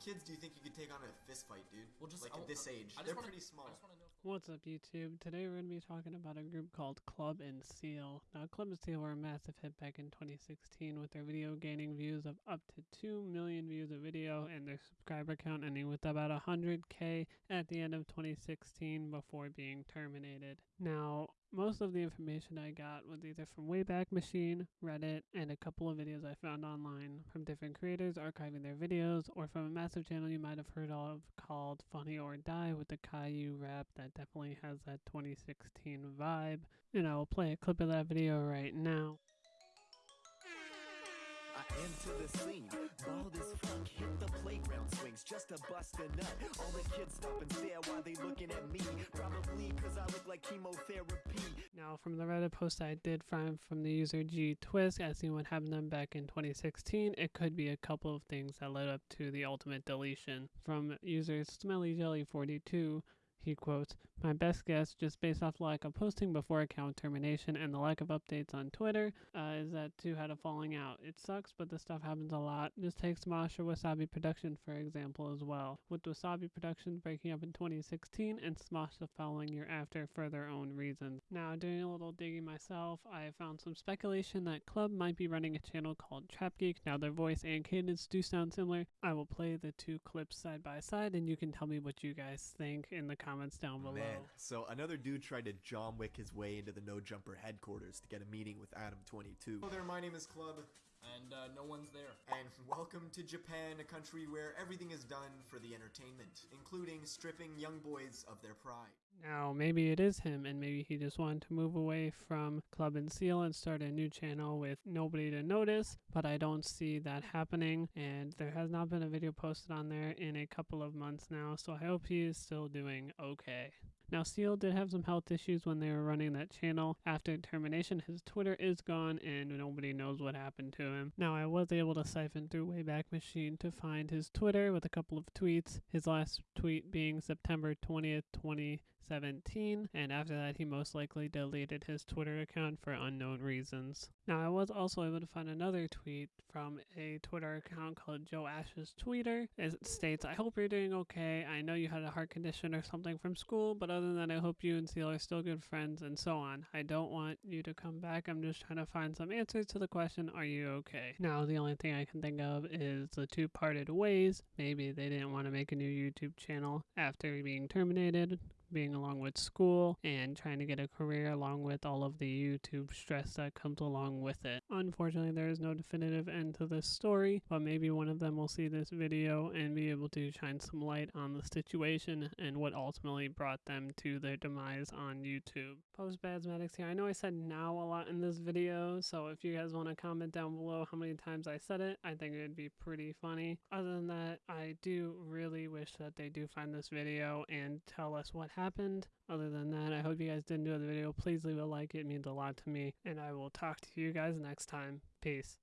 kids do you think you could take on in a fist fight, dude? Well, just like I- at this age, they're wanna- pretty small. I just wanna know. What's up, YouTube? Today we're going to be talking about a group called Club and Seal. Now, Club and Seal were a massive hit back in 2016 with their video gaining views of up to 2 million views a video and their subscriber count ending with about 100k at the end of 2016 before being terminated. Now, most of the information I got was either from Wayback Machine, Reddit, and a couple of videos I found online from different creators archiving their videos, or from a massive channel you might have heard of called Funny or Die with the Caillou rap that definitely has that 2016 vibe. And I will play a clip of that video right now. I enter the scene, bald as fuck, hit the playground swings just bust a nut. All the kids stop and stare while they looking at me, probably cause I look like chemotherapy. Now, from the Reddit post I did find from the user G Twist, asking what happened to them back in 2016, it could be a couple of things that led up to the ultimate deletion. From user Smelly Jelly 42, he quotes, My best guess, just based off lack of posting before account termination and the lack of updates on Twitter, uh, is that two had a falling out. It sucks, but this stuff happens a lot. Just take Smosh or Wassabi Production, for example, as well. With Wassabi Production breaking up in 2016 and Smosh the following year after for their own reasons. Now, doing a little digging myself, I found some speculation that Club might be running a channel called Trap Geek. Now, their voice and cadence do sound similar. I will play the two clips side by side, and you can tell me what you guys think in the comments down below. Man, so another dude tried to John Wick his way into the No Jumper headquarters to get a meeting with Adam22. Hello there, my name is Club, And uh, no one's there. and welcome to Japan, a country where everything is done for the entertainment, including stripping young boys of their pride. Now, maybe it is him, and maybe he just wanted to move away from Club and Seal and start a new channel with nobody to notice, but I don't see that happening, and there has not been a video posted on there in a couple of months now, so I hope he is still doing okay. Now, Seal did have some health issues when they were running that channel. After termination, his Twitter is gone and nobody knows what happened to him. Now, I was able to siphon through Wayback Machine to find his Twitter with a couple of tweets. His last tweet being September 20th, 2017, and after that, he most likely deleted his Twitter account for unknown reasons. Now, I was also able to find another tweet from a Twitter account called Joe Ash's Tweeter. It states, I hope you're doing okay. I know you had a heart condition or something from school, but other than that, I hope you and Seal are still good friends and so on. I don't want you to come back. I'm just trying to find some answers to the question, Are you okay? Now, the only thing I can think of is the two parted ways. Maybe they didn't want to make a new YouTube channel after being terminated being along with school and trying to get a career along with all of the YouTube stress that comes along with it. Unfortunately, there is no definitive end to this story, but maybe one of them will see this video and be able to shine some light on the situation and what ultimately brought them to their demise on YouTube. Post Basmatics here. I know I said now a lot in this video, so if you guys want to comment down below how many times I said it, I think it would be pretty funny. Other than that, I do really wish that they do find this video and tell us what happened. Other than that, I hope you guys did enjoy the video. Please leave a like, it means a lot to me. And I will talk to you guys next time. Peace.